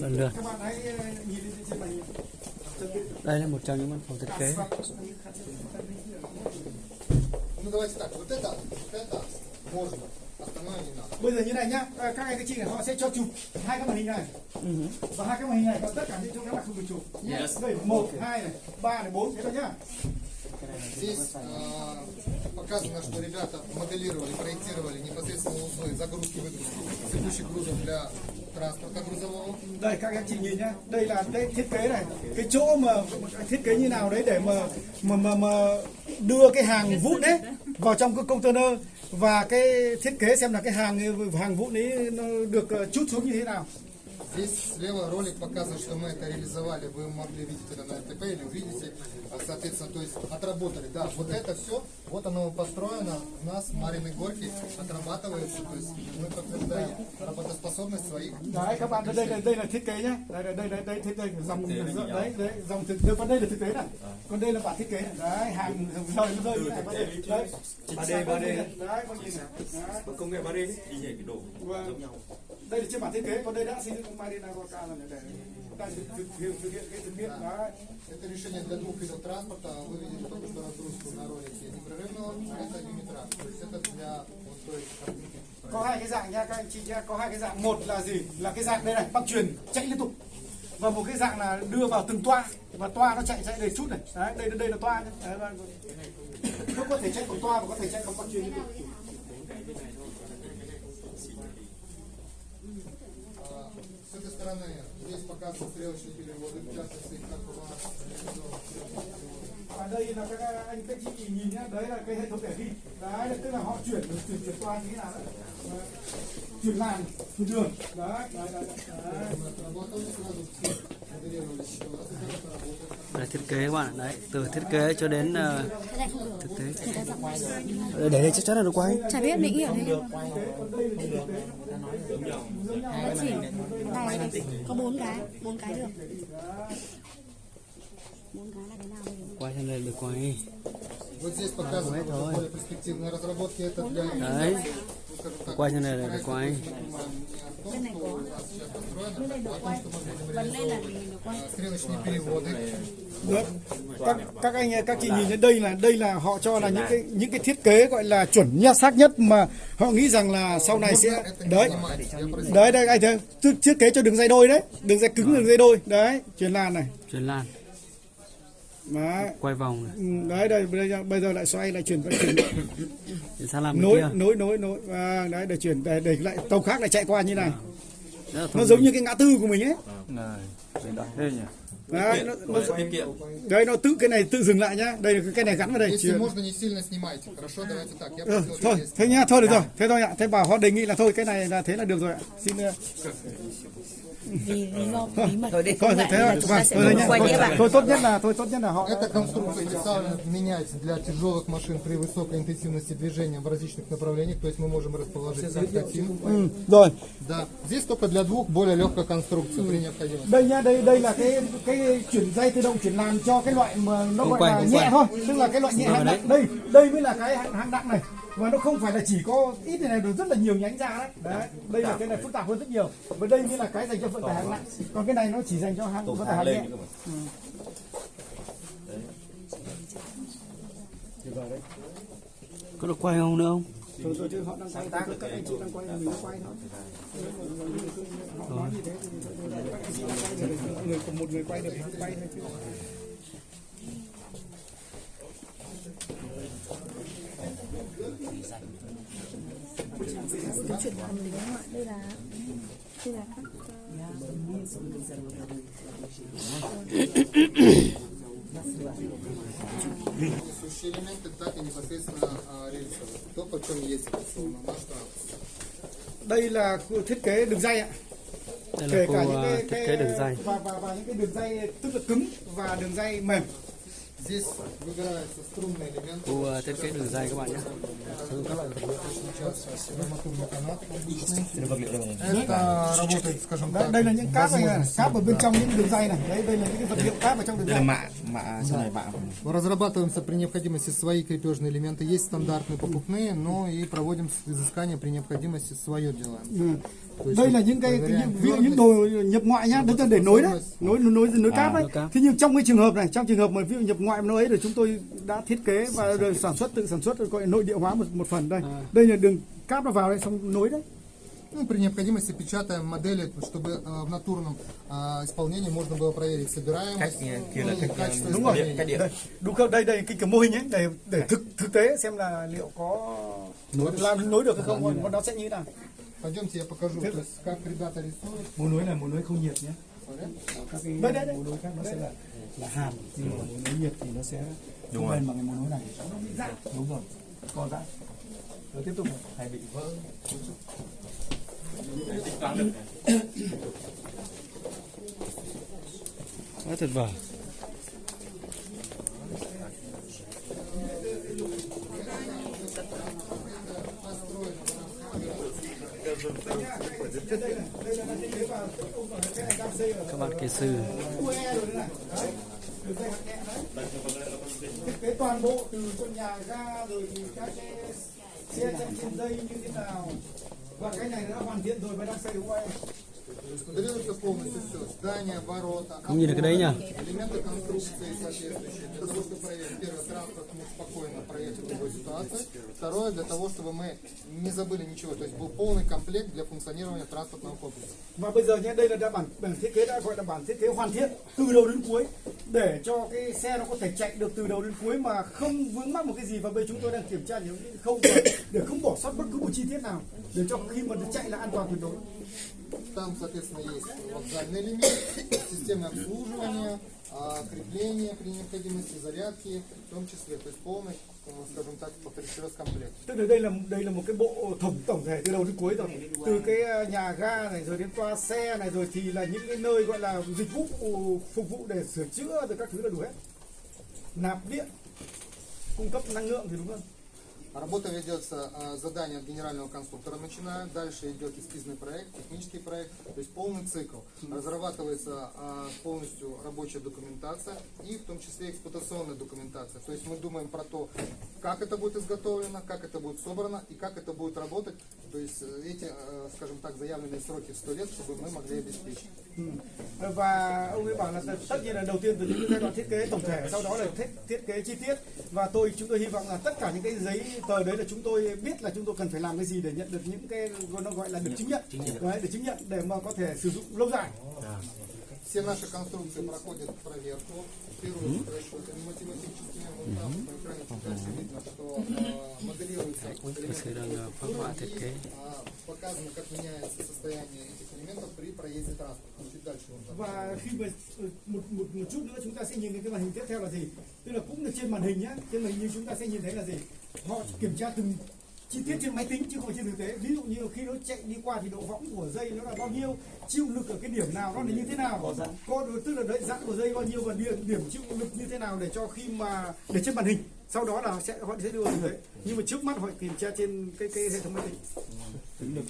lần lượt đây là một trong những văn phòng thiết kế Ну давайте так, вот это, вот это можно, остальное не надо. bây giờ như này nhá các anh các chị này họ sẽ cho chụp hai cái màn hình này và hai cái màn hình này còn tất cả những chỗ các bạn không được chụp đây một hai này ba này bốn thế thôi nhá Здесь а, показано, что ребята моделировали, проектировали непосредственно узлы загрузки выгрузки текущих грузов для транспорта грузового. đây các anh chị nhìn nhá đây là đây thiết kế này cái chỗ mà thiết kế như nào đấy để mà mà mà, mà đưa cái hàng vụn đấy vào trong cái container và cái thiết kế xem là cái hàng hàng vụn ấy nó được ờ, chút xuống như thế nào Здесь слева ролик показывает, что мы это реализовали. Вы могли видеть это на РТП или увидите. А, Соответственно, то есть отработали. Да, вот это все, вот оно построено. У нас в Мариной Горке, отрабатывается. То есть мы подтверждаем работоспособность своих. Đấy các bạn đây là đây là thiết kế nhá. Đây đây đây đây thiết kế. Dòng đấy đấy dòng thực đây còn đây là thực tế này. Còn đây là bản thiết kế. Này đấy hàng rời nó rơi đấy. Đấy 3D 3D đấy con nhìn này? Công nghệ 3D đấy, y hệt cái Vâng. giống nhau. đây là trên bản thiết kế còn đây đã xây dựng Marina Gorka rồi để đang thực thực hiện thực hiện cái thực hiện đấy Это решение для двух видов транспорта. Вы видели только что разгрузку на ролике непрерывного, а это юнитрак. То есть это для вот той открытия. có hai cái dạng nha các anh chị nhá có hai cái dạng một là gì là cái dạng đây này băng truyền chạy liên tục và một cái dạng là đưa vào từng toa và toa nó chạy chạy đầy chút này đấy đây đây là toa nhé đấy, và- nó có thể chạy bằng toa và có thể chạy bằng băng truyền liên tục А, С этой стороны здесь показаны стрелочные переводы, в частности, как у вас реализован стрелочный перевод. và đây là các anh các chị nhìn nhá đấy là cái hệ thống để ghi đấy tức là họ chuyển chuyển chuyển toa như thế nào đấy Đấy. chuyển làn chuyển đường đấy đấy đấy, đấy. Мы отработали сразу все, моделировали еще раз, и как это работает. đây thiết kế các bạn ạ. đấy từ thiết kế cho đến ờ, thực tế để đây chắc chắn là được quay chả biết mình hiểu đấy Đấy, chỉ này này có bốn cái bốn cái được bốn cái là cái nào bây giờ quay cho nên được quay Вот здесь показаны давай, давай. более перспективные разработки. Это для, đấy ну, скажем так, quay cho nên là được quay Bên này có. Bên này được quay. Vấn lên là mình được quay. Được. Các, các anh các chị nhìn đến đây là đây là họ cho là những cái những cái thiết kế gọi là chuẩn nhất xác nhất mà họ nghĩ rằng là sau này sẽ đấy đấy đây anh thấy thiết kế cho đường dây đôi đấy đường dây cứng đường dây đôi đấy chuyển lan này chuyển lan Đấy. quay vòng này. Ừ, đấy đây bây giờ, bây giờ lại xoay lại chuyển vận chuyển sang làm nối, nối nối nối nối à, đấy để chuyển để để lại tàu khác lại chạy qua như này à, nó giống như cái ngã tư của mình ấy ờ. này đây nhỉ Đấy, nó, nó, đấy, nó tự cái này tự dừng lại nhá. Đây cái này gắn vào đây. Chỉ... Ừ, ờ, thôi, thế nhá, thôi được rồi. Thế thôi ạ. Thế bảo họ đề nghị là thôi cái này là thế là được rồi ạ. Xin vì lý do bí mật thôi để thôi không thế lại thế là thôi chúng vâng, ta sẽ thôi, thôi, không nhá. quay thôi, đĩa bạn thôi tốt nhất là thôi tốt nhất là họ Эта конструкция специально меняется для тяжелых машин при высокой интенсивности движения в различных направлениях, то есть мы можем расположить ừ, rồi Да. Здесь только для двух более легкой конструкций при необходимости. đây nhá đây đây là cái cái chuyển dây tự động chuyển làm cho cái loại mà nó Không gọi quay, là không nhẹ quay. thôi tức là cái loại nhẹ hạng nặng đây đây mới là cái hạng nặng này và nó không phải là chỉ có ít này, này được rất là nhiều nhánh ra đấy. Đấy đây là cái này phức tạp hơn rất nhiều. Và đây mới là cái dành cho vận tải hạng nặng còn cái này nó chỉ dành cho hạng vận tải hạng nhẹ có được quay không nữa không? Rồi rồi chứ họ đang quay các các anh chị đang quay mình đang quay thôi. Họ nói như thế thì thôi, thôi, các anh chị đang quay được một người một người quay được thì quay thôi chứ cái chuyện hầm đấy đúng không ạ đây là đây là các Несущие элементы, так и непосредственно а, рельсовые. То, по чем есть операционно наш транспорт. đây là khu thiết kế đường dây ạ đây kể là cả khu những ờ, cái, thiết cái kế đường dây và, và và những cái đường dây tức là cứng và đường dây mềm Здесь выбираются струнные элементы. khu ờ, thiết kế đường dây các bạn nhé Арматурный канат обычный. Это работает, скажем так, đây là những cáp này, cáp ở bên trong những đường dây này đấy đây là những vật liệu cáp ở trong đường đây là dây mạ mạ sau này mạ Разрабатываемся при необходимости свои крепежные элементы. Есть стандартные покупные, но и проводим изыскания при необходимости свое делаем. ừ. đây là những cái, cái những, ví dụ những đồ nhập ngoại nhá, đấy là để nối đấy, nối nối nối cáp đấy. nối cáp. Thế nhưng trong cái trường hợp này, trong trường hợp mà ví dụ nhập ngoại mà nối ấy thì chúng tôi đã thiết kế và rồi sản xuất tự sản xuất rồi gọi là nội địa hóa một một phần đây. Đây là đường cáp nó vào đây xong nối đấy. Ну, при необходимости печатаем модели, чтобы э, в натурном э, исполнении можно было проверить собираемость, Cách, kia là ну, cách, качество Đúng rồi. исполнения. Cách điện. Đây, đúng không? Đây đây cái kiểu mô hình ấy để để thực thực tế xem là liệu có làm nối được hay không, còn nó sẽ như thế nào. Пойдемте я покажу, то есть, как ребята рисуют. Mối nối là mối nối không nhiệt nhé. Смотри. Các cái đấy, đấy, đấy. mối nối khác nó sẽ là là hàn, nhưng mà mối nối nhiệt thì nó sẽ không lên bằng cái mối nối này. Nó bị giãn. Đúng rồi. Còn giãn. Rồi tiếp tục này. hay bị vỡ Quá tuyệt vời. Các bạn kỹ sư thiết kế toàn bộ từ con nhà ra rồi thì các cái xe chạy trên dây như thế nào và cái này đã hoàn thiện rồi và đang xây đúng không em? Моделируется полностью все. Здание, ворота, Không nhìn được cái đấy nhỉ? элементы конструкции соответствующие, для того, чтобы проверить, первый, транспорт мог спокойно проехать в любой ситуации, второе, для того, чтобы мы не забыли ничего, то есть был полный комплект для функционирования транспортного комплекса. và bây giờ nhé đây là đã bản bản thiết kế đã gọi là bản thiết kế hoàn thiện từ đầu đến cuối để cho cái xe nó có thể chạy được từ đầu đến cuối mà không vướng mắc một cái gì và bây giờ chúng tôi đang kiểm tra những cái khâu mà để không bỏ sót bất cứ một chi tiết nào để cho khi mà nó chạy là an toàn tuyệt đối Там, соответственно, есть вокзальный элемент, системы обслуживания, а, крепления при необходимости, зарядки, в том числе, то есть полный, ну, скажем так, повторюсь еще раз, комплект. tức là đây là đây là một cái bộ tổng tổng thể từ đầu đến cuối rồi từ cái ờ, nhà ga này rồi đến toa xe này rồi thì là những cái nơi gọi là dịch vụ phục vụ để sửa chữa rồi các thứ là đủ hết nạp điện cung cấp năng lượng thì đúng không Работа ведется, а, задание от генерального конструктора начинают, дальше идет эскизный проект, технический проект, то есть полный цикл. Разрабатывается а, полностью рабочая документация и в том числе эксплуатационная документация. То есть мы думаем про то, как это будет изготовлено, как это будет собрано и как это будет работать. То есть э, эти, э, скажем так, заявленные сроки в 100 лет, чтобы мы могли обеспечить. và ông ấy bảo là tất nhiên là đầu tiên từ những giai đoạn thiết kế tổng thể sau đó là thiết, thiết kế chi tiết và tôi chúng tôi hy vọng là tất cả những cái giấy tờ đấy là chúng tôi biết là chúng tôi cần phải làm cái gì để nhận được những cái nó gọi là được chứng nhận đấy, để chứng nhận để mà có thể sử dụng lâu dài Все наши конструкции проходят проверку. Первый расчет математический. Вот там на экране дальше видно, что э, моделируется thiết kế. а, показано, как меняется состояние этих элементов при проезде транспорта. Чуть дальше можно. và khi mà một, một một chút nữa chúng ta sẽ nhìn cái màn hình tiếp theo là gì tức là cũng là trên màn hình nhá trên màn hình như chúng ta sẽ nhìn thấy là gì họ kiểm tra từng chi tiết trên máy tính chứ không phải trên thực tế. Ví dụ như khi nó chạy đi qua thì độ võng của dây nó là bao nhiêu chịu lực ở cái điểm nào nó là như thế nào? Có tức là đấy giãn của dây bao nhiêu và điểm, điểm chịu lực như thế nào để cho khi mà để trên màn hình. Sau đó là sẽ họ sẽ đưa vào thực tế. Nhưng mà trước mắt họ kiểm tra trên cái cái hệ thống máy tính